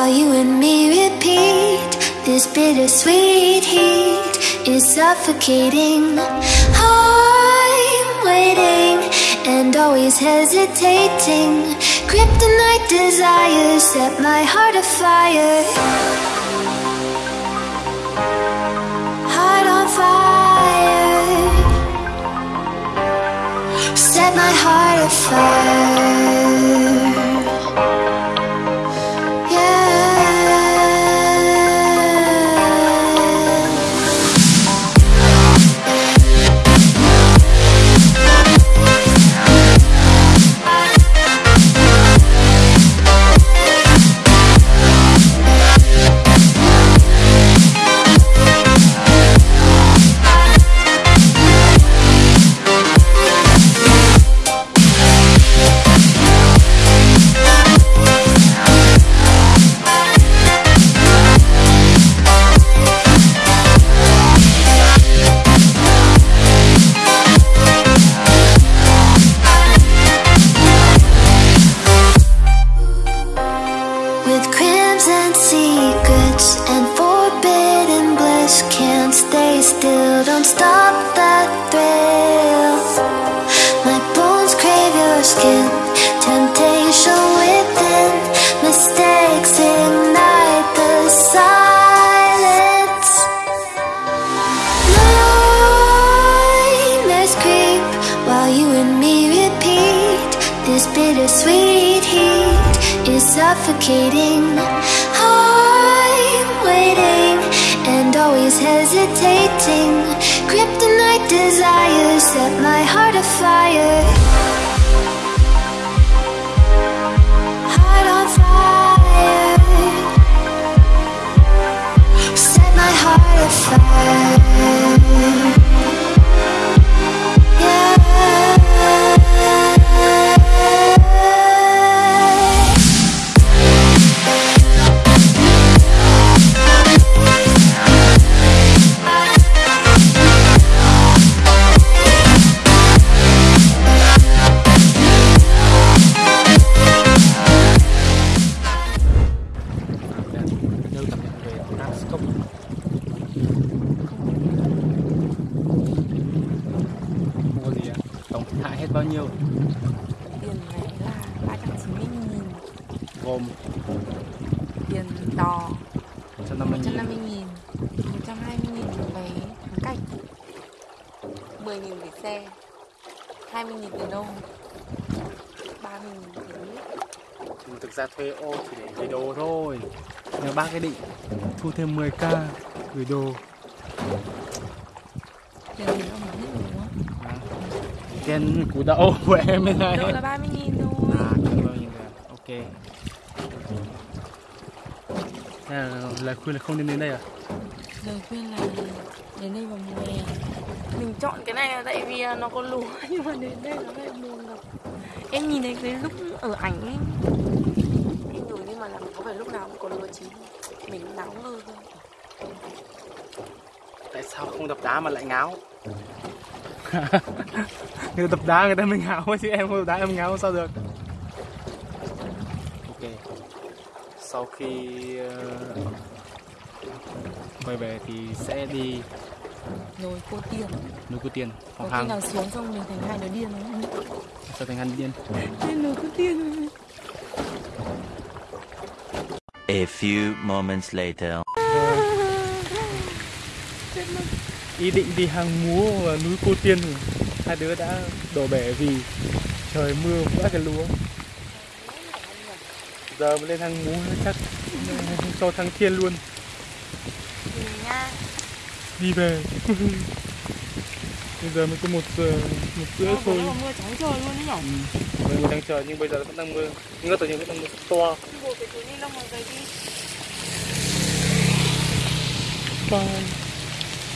while you and me repeat. This bittersweet heat is suffocating. I'm waiting and always hesitating. Kryptonite desires set my heart afire. This bittersweet heat is suffocating. I'm waiting and always hesitating. Kryptonite desires set my heart afire có gì ạ Tổng thiệt hại hết bao nhiêu? Tiền này là 390 nghìn. Gồm tiền đò 150 nghìn. 150 nghìn 120 nghìn vé thắng cảnh 10 nghìn để xe 20 nghìn tiền ô 30 nghìn tiền Nhưng Thực ra thuê ô chỉ để gửi đồ thôi Nhưng bác ấy định thu thêm 10k gửi đồ tiền gì đâu mà hết rồi đúng không? Tiền củ đậu của em bên này Đậu là 30 nghìn thôi À, ơn nhiều người. Ok Thế là lời khuyên là không nên đến đây à? lời khuyên là đến đây vào mùa hè mình chọn cái này là tại vì nó có lúa nhưng mà đến đây nó lại mùa nhìn thấy cái lúc ở ảnh ấy. Em nhủ nhưng mà làm có phải lúc nào cũng có lúa chín mình náo ngơ thôi. Tại sao không đập đá mà lại ngáo? người ta đập đá người ta mới ngáo chứ em không đập đá em ngáo sao được? Ok. Sau khi ờ, quay về thì sẽ đi rồi cô tiền núi Cô Tiên. Hoặc khi hàng nào xuống xong mình thành hai đứa điên không? Trở thành hành điên? Nên rồi cô tiền A few moments later. ý định đi hàng múa và núi Cô Tiên thì hai đứa đã đổ bể vì trời mưa vỡ cái lúa. Giờ mới lên hàng múa chắc cho thằng Thiên luôn. Nha đi về. Bây giờ mới có một giờ một rưỡi thôi. mà mưa trắng trời luôn đấy nhở? Mọi người đang chờ nhưng bây giờ vẫn đang mưa. Nhưng tự nhiên vẫn đang mưa. To. Buộc cái túi ni lông vào giày đi. Bye.